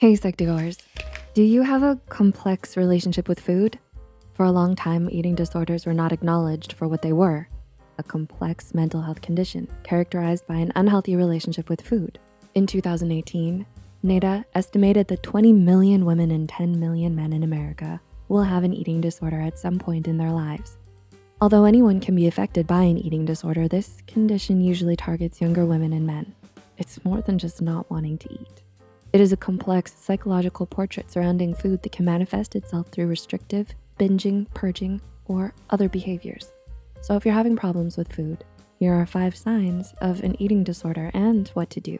Hey Psych2Goers, do you have a complex relationship with food? For a long time, eating disorders were not acknowledged for what they were, a complex mental health condition characterized by an unhealthy relationship with food. In 2018, NEDA estimated that 20 million women and 10 million men in America will have an eating disorder at some point in their lives. Although anyone can be affected by an eating disorder, this condition usually targets younger women and men. It's more than just not wanting to eat. It is a complex psychological portrait surrounding food that can manifest itself through restrictive, binging, purging, or other behaviors. So if you're having problems with food, here are five signs of an eating disorder and what to do.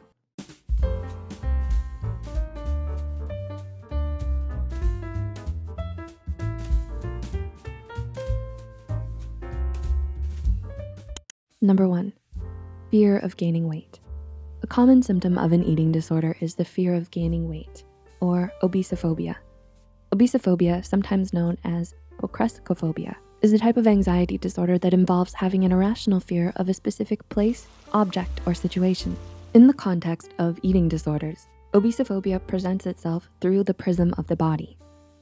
Number one, fear of gaining weight. A common symptom of an eating disorder is the fear of gaining weight or obesophobia. Obesophobia, sometimes known as pocrescophobia, is a type of anxiety disorder that involves having an irrational fear of a specific place, object, or situation. In the context of eating disorders, obesophobia presents itself through the prism of the body.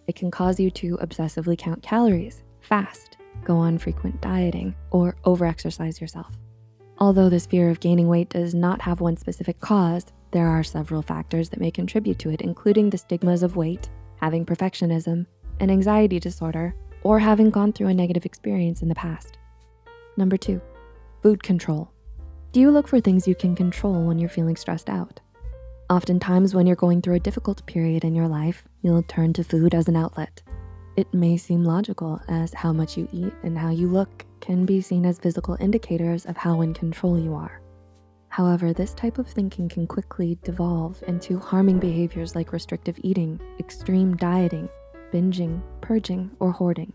It can cause you to obsessively count calories, fast, go on frequent dieting, or overexercise yourself. Although this fear of gaining weight does not have one specific cause, there are several factors that may contribute to it, including the stigmas of weight, having perfectionism, an anxiety disorder, or having gone through a negative experience in the past. Number two, food control. Do you look for things you can control when you're feeling stressed out? Oftentimes when you're going through a difficult period in your life, you'll turn to food as an outlet. It may seem logical as how much you eat and how you look can be seen as physical indicators of how in control you are. However, this type of thinking can quickly devolve into harming behaviors like restrictive eating, extreme dieting, binging, purging, or hoarding.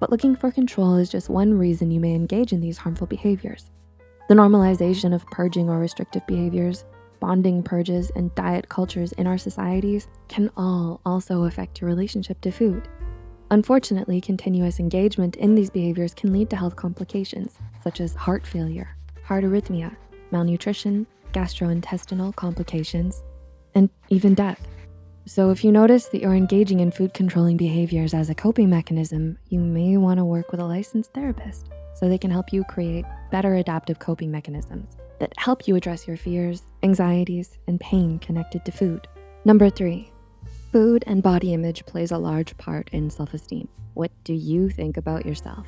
But looking for control is just one reason you may engage in these harmful behaviors. The normalization of purging or restrictive behaviors, bonding purges, and diet cultures in our societies can all also affect your relationship to food. Unfortunately, continuous engagement in these behaviors can lead to health complications, such as heart failure, heart arrhythmia, malnutrition, gastrointestinal complications, and even death. So if you notice that you're engaging in food controlling behaviors as a coping mechanism, you may wanna work with a licensed therapist so they can help you create better adaptive coping mechanisms that help you address your fears, anxieties, and pain connected to food. Number three, Food and body image plays a large part in self-esteem. What do you think about yourself?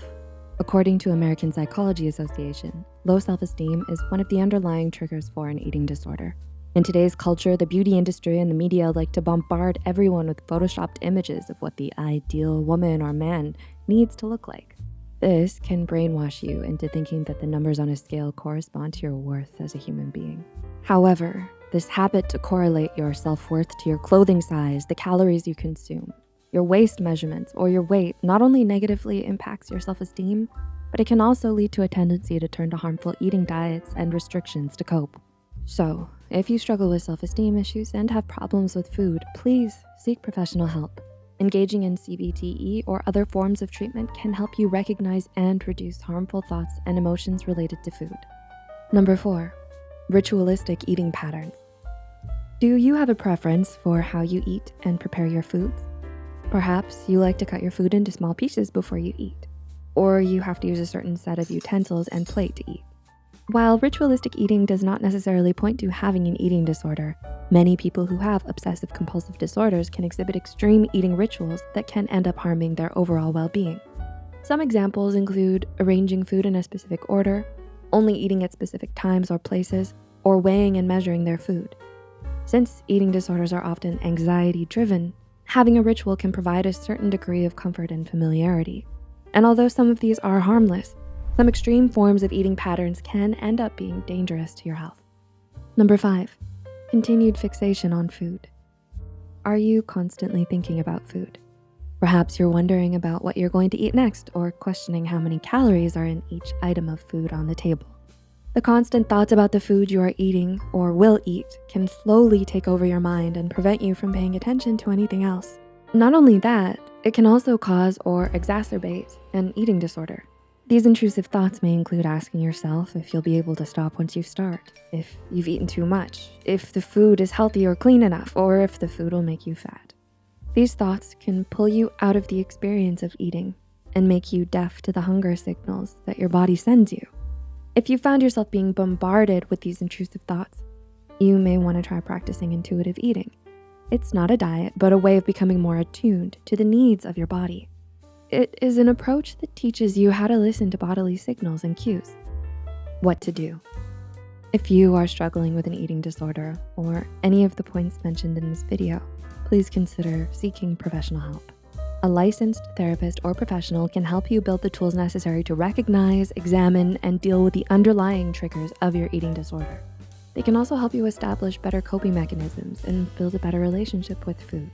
According to American Psychology Association, low self-esteem is one of the underlying triggers for an eating disorder. In today's culture, the beauty industry and the media like to bombard everyone with photoshopped images of what the ideal woman or man needs to look like. This can brainwash you into thinking that the numbers on a scale correspond to your worth as a human being. However, this habit to correlate your self-worth to your clothing size, the calories you consume, your waist measurements, or your weight not only negatively impacts your self-esteem, but it can also lead to a tendency to turn to harmful eating diets and restrictions to cope. So if you struggle with self-esteem issues and have problems with food, please seek professional help. Engaging in CBTE or other forms of treatment can help you recognize and reduce harmful thoughts and emotions related to food. Number four, ritualistic eating patterns. Do you have a preference for how you eat and prepare your foods? Perhaps you like to cut your food into small pieces before you eat, or you have to use a certain set of utensils and plate to eat. While ritualistic eating does not necessarily point to having an eating disorder, many people who have obsessive compulsive disorders can exhibit extreme eating rituals that can end up harming their overall well-being. Some examples include arranging food in a specific order, only eating at specific times or places, or weighing and measuring their food. Since eating disorders are often anxiety driven, having a ritual can provide a certain degree of comfort and familiarity. And although some of these are harmless, some extreme forms of eating patterns can end up being dangerous to your health. Number five, continued fixation on food. Are you constantly thinking about food? Perhaps you're wondering about what you're going to eat next or questioning how many calories are in each item of food on the table. The constant thoughts about the food you are eating or will eat can slowly take over your mind and prevent you from paying attention to anything else. Not only that, it can also cause or exacerbate an eating disorder. These intrusive thoughts may include asking yourself if you'll be able to stop once you start, if you've eaten too much, if the food is healthy or clean enough, or if the food will make you fat. These thoughts can pull you out of the experience of eating and make you deaf to the hunger signals that your body sends you. If you found yourself being bombarded with these intrusive thoughts, you may wanna try practicing intuitive eating. It's not a diet, but a way of becoming more attuned to the needs of your body. It is an approach that teaches you how to listen to bodily signals and cues. What to do. If you are struggling with an eating disorder or any of the points mentioned in this video, please consider seeking professional help. A licensed therapist or professional can help you build the tools necessary to recognize, examine, and deal with the underlying triggers of your eating disorder. They can also help you establish better coping mechanisms and build a better relationship with food.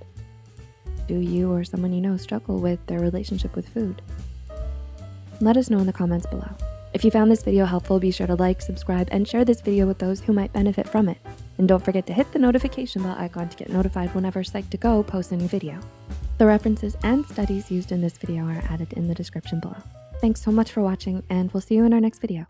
Do you or someone you know struggle with their relationship with food? Let us know in the comments below. If you found this video helpful, be sure to like, subscribe, and share this video with those who might benefit from it. And don't forget to hit the notification bell icon to get notified whenever Psych2Go posts a new video. The references and studies used in this video are added in the description below. Thanks so much for watching, and we'll see you in our next video.